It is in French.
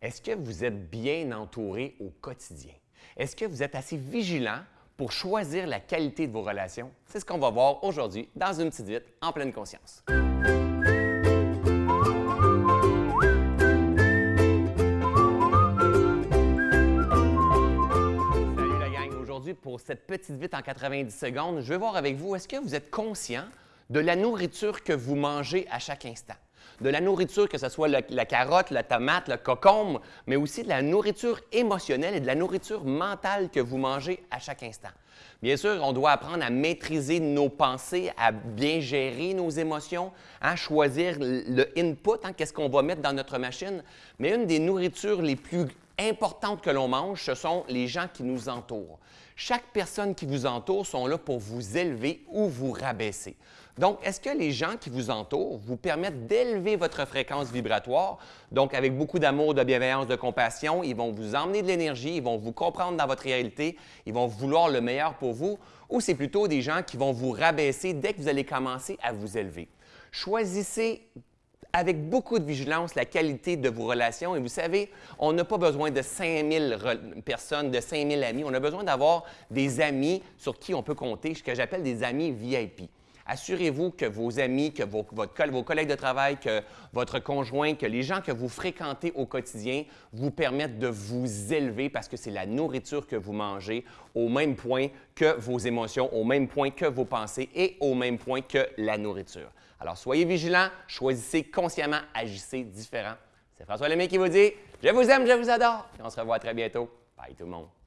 Est-ce que vous êtes bien entouré au quotidien? Est-ce que vous êtes assez vigilant pour choisir la qualité de vos relations? C'est ce qu'on va voir aujourd'hui dans une petite vite en pleine conscience. Salut la gang! Aujourd'hui, pour cette petite vite en 90 secondes, je vais voir avec vous, est-ce que vous êtes conscient de la nourriture que vous mangez à chaque instant? De la nourriture, que ce soit la carotte, la tomate, le cocombe, mais aussi de la nourriture émotionnelle et de la nourriture mentale que vous mangez à chaque instant. Bien sûr, on doit apprendre à maîtriser nos pensées, à bien gérer nos émotions, à choisir le input, hein, qu'est-ce qu'on va mettre dans notre machine. Mais une des nourritures les plus importantes que l'on mange, ce sont les gens qui nous entourent. Chaque personne qui vous entoure sont là pour vous élever ou vous rabaisser. Donc, est-ce que les gens qui vous entourent vous permettent d'élever votre fréquence vibratoire? Donc, avec beaucoup d'amour, de bienveillance, de compassion, ils vont vous emmener de l'énergie, ils vont vous comprendre dans votre réalité, ils vont vouloir le meilleur pour vous, ou c'est plutôt des gens qui vont vous rabaisser dès que vous allez commencer à vous élever. Choisissez avec beaucoup de vigilance la qualité de vos relations. Et vous savez, on n'a pas besoin de 5000 personnes, de 5000 amis. On a besoin d'avoir des amis sur qui on peut compter, ce que j'appelle des amis VIP. Assurez-vous que vos amis, que vos, collègues de travail, que votre conjoint, que les gens que vous fréquentez au quotidien vous permettent de vous élever parce que c'est la nourriture que vous mangez au même point que vos émotions, au même point que vos pensées et au même point que la nourriture. Alors, soyez vigilants, choisissez consciemment, agissez différent. C'est François Lemay qui vous dit « Je vous aime, je vous adore » et on se revoit très bientôt. Bye tout le monde.